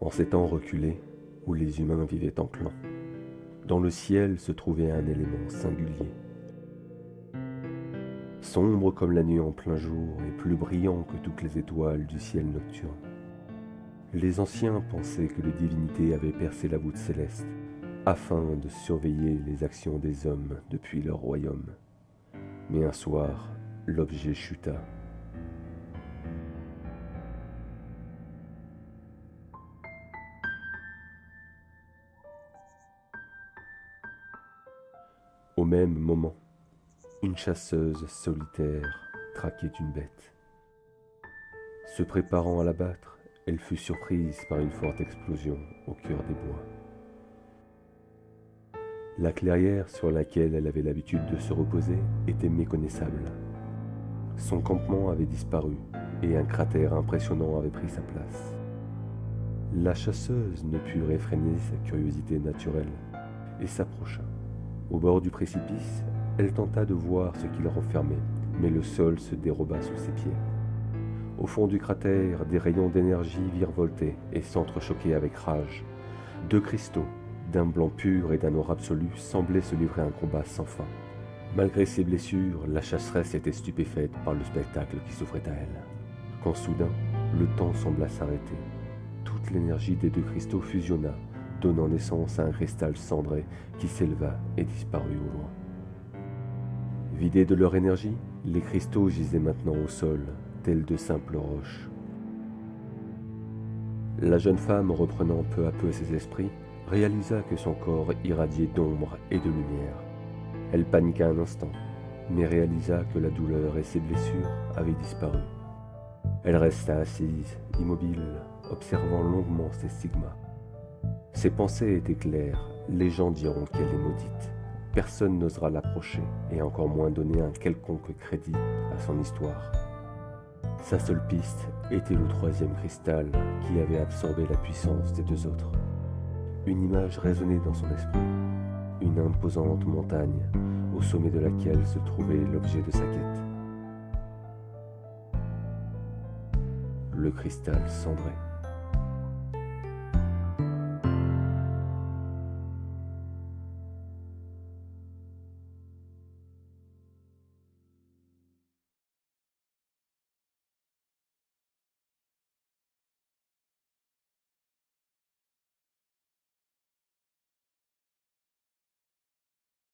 En ces temps reculés, où les humains vivaient en clan, dans le ciel se trouvait un élément singulier. Sombre comme la nuit en plein jour et plus brillant que toutes les étoiles du ciel nocturne. Les anciens pensaient que les divinités avaient percé la voûte céleste afin de surveiller les actions des hommes depuis leur royaume. Mais un soir, l'objet chuta. Au même moment, une chasseuse solitaire traquait une bête. Se préparant à l'abattre, elle fut surprise par une forte explosion au cœur des bois. La clairière sur laquelle elle avait l'habitude de se reposer était méconnaissable. Son campement avait disparu et un cratère impressionnant avait pris sa place. La chasseuse ne put réfréner sa curiosité naturelle et s'approcha. Au bord du précipice, elle tenta de voir ce qu'il renfermait, mais le sol se déroba sous ses pieds. Au fond du cratère, des rayons d'énergie virevoltaient et s'entrechoquaient avec rage. Deux cristaux, d'un blanc pur et d'un or absolu, semblaient se livrer un combat sans fin. Malgré ses blessures, la chasseresse était stupéfaite par le spectacle qui s'offrait à elle. Quand soudain, le temps sembla s'arrêter. Toute l'énergie des deux cristaux fusionna, donnant naissance à un cristal cendré qui s'éleva et disparut au loin. Vidés de leur énergie, les cristaux gisaient maintenant au sol, tels de simples roches. La jeune femme, reprenant peu à peu ses esprits, réalisa que son corps irradiait d'ombre et de lumière. Elle paniqua un instant, mais réalisa que la douleur et ses blessures avaient disparu. Elle resta assise, immobile, observant longuement ses stigmas. Ses pensées étaient claires, les gens diront qu'elle est maudite. Personne n'osera l'approcher, et encore moins donner un quelconque crédit à son histoire. Sa seule piste était le troisième cristal qui avait absorbé la puissance des deux autres. Une image résonnait dans son esprit, une imposante montagne au sommet de laquelle se trouvait l'objet de sa quête. Le cristal cendré.